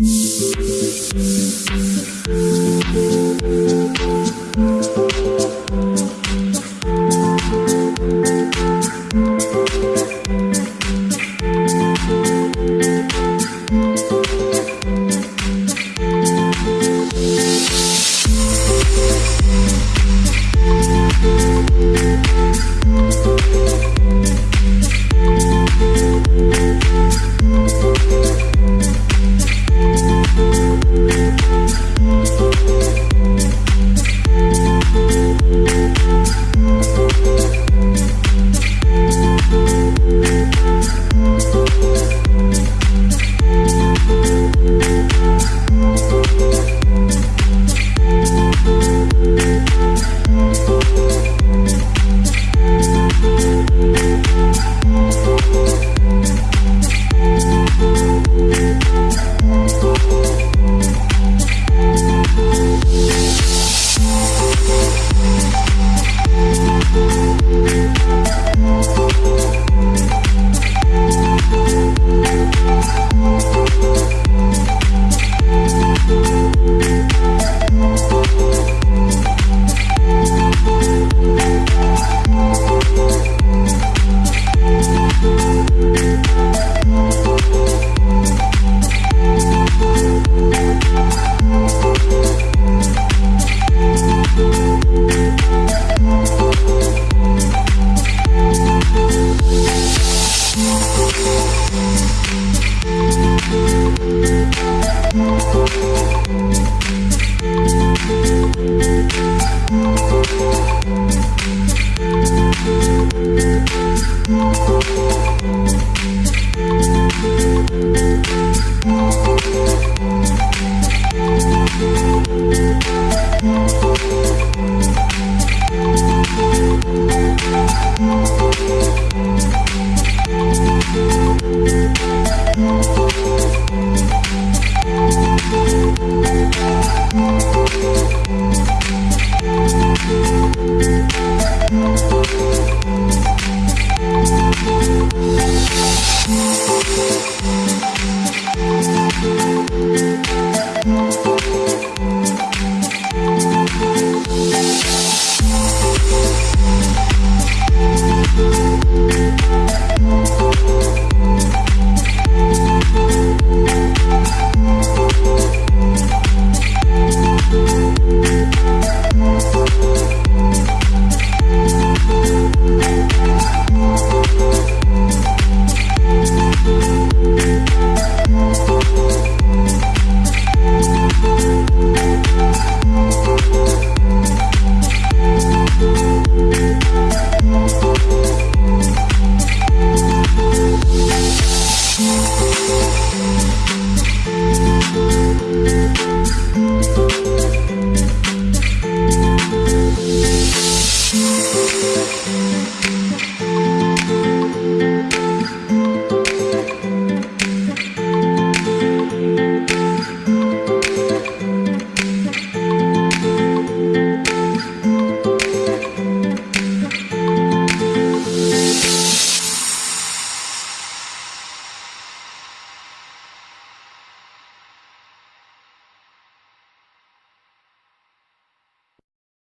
うん。Música